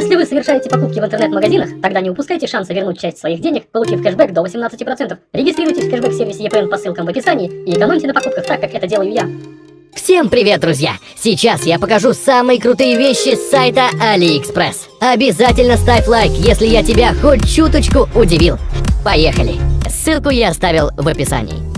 совершаете покупки в интернет-магазинах, тогда не упускайте шанса вернуть часть своих денег, получив кэшбэк до 18%. Регистрируйтесь в кэшбэк-сервисе EPN по ссылкам в описании и экономьте на покупках так, как это делаю я. Всем привет, друзья! Сейчас я покажу самые крутые вещи с сайта AliExpress. Обязательно ставь лайк, если я тебя хоть чуточку удивил. Поехали! Ссылку я оставил в описании.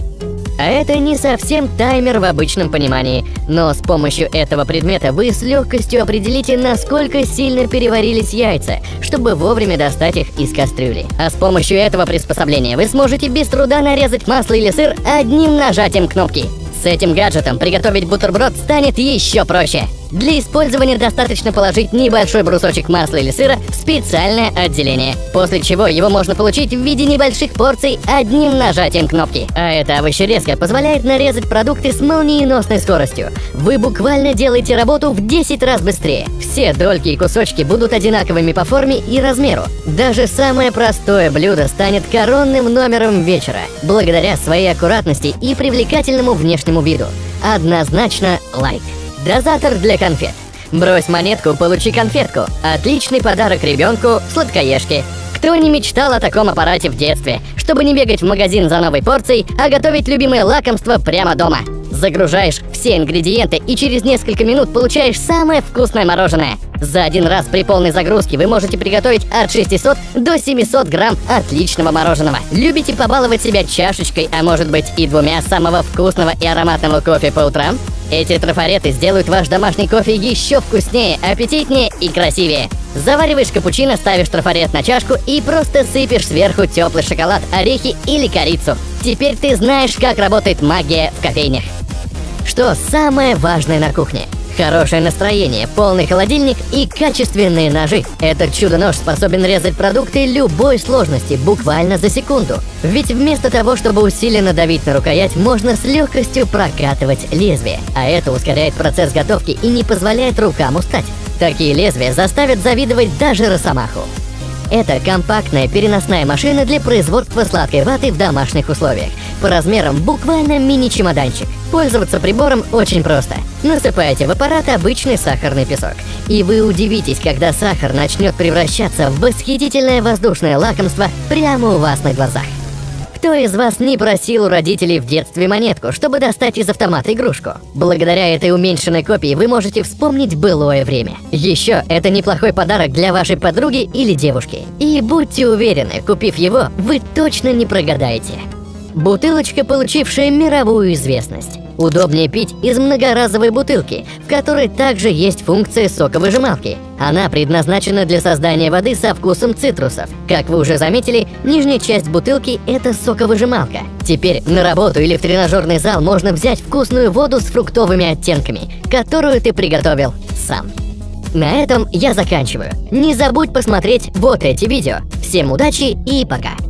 А это не совсем таймер в обычном понимании, но с помощью этого предмета вы с легкостью определите, насколько сильно переварились яйца, чтобы вовремя достать их из кастрюли. А с помощью этого приспособления вы сможете без труда нарезать масло или сыр одним нажатием кнопки. С этим гаджетом приготовить бутерброд станет еще проще. Для использования достаточно положить небольшой брусочек масла или сыра в специальное отделение, после чего его можно получить в виде небольших порций одним нажатием кнопки. А эта овощерезка позволяет нарезать продукты с молниеносной скоростью. Вы буквально делаете работу в 10 раз быстрее. Все дольки и кусочки будут одинаковыми по форме и размеру. Даже самое простое блюдо станет коронным номером вечера, благодаря своей аккуратности и привлекательному внешнему виду. Однозначно лайк. Дозатор для конфет. Брось монетку, получи конфетку. Отличный подарок ребенку, сладкоежке. Кто не мечтал о таком аппарате в детстве, чтобы не бегать в магазин за новой порцией, а готовить любимое лакомство прямо дома? Загружаешь все ингредиенты и через несколько минут получаешь самое вкусное мороженое. За один раз при полной загрузке вы можете приготовить от 600 до 700 грамм отличного мороженого. Любите побаловать себя чашечкой, а может быть и двумя самого вкусного и ароматного кофе по утрам? Эти трафареты сделают ваш домашний кофе еще вкуснее, аппетитнее и красивее. Завариваешь капучино, ставишь трафарет на чашку и просто сыпешь сверху теплый шоколад, орехи или корицу. Теперь ты знаешь, как работает магия в кофейнях. Что самое важное на кухне? Хорошее настроение, полный холодильник и качественные ножи. Этот чудо-нож способен резать продукты любой сложности буквально за секунду. Ведь вместо того, чтобы усиленно давить на рукоять, можно с легкостью прокатывать лезвие. А это ускоряет процесс готовки и не позволяет рукам устать. Такие лезвия заставят завидовать даже Росомаху. Это компактная переносная машина для производства сладкой ваты в домашних условиях. По размерам буквально мини-чемоданчик. Пользоваться прибором очень просто. Насыпаете в аппарат обычный сахарный песок. И вы удивитесь, когда сахар начнет превращаться в восхитительное воздушное лакомство прямо у вас на глазах. Кто из вас не просил у родителей в детстве монетку, чтобы достать из автомата игрушку? Благодаря этой уменьшенной копии вы можете вспомнить былое время. Еще это неплохой подарок для вашей подруги или девушки. И будьте уверены, купив его, вы точно не прогадаете. Бутылочка, получившая мировую известность. Удобнее пить из многоразовой бутылки, в которой также есть функция соковыжималки. Она предназначена для создания воды со вкусом цитрусов. Как вы уже заметили, нижняя часть бутылки – это соковыжималка. Теперь на работу или в тренажерный зал можно взять вкусную воду с фруктовыми оттенками, которую ты приготовил сам. На этом я заканчиваю. Не забудь посмотреть вот эти видео. Всем удачи и пока!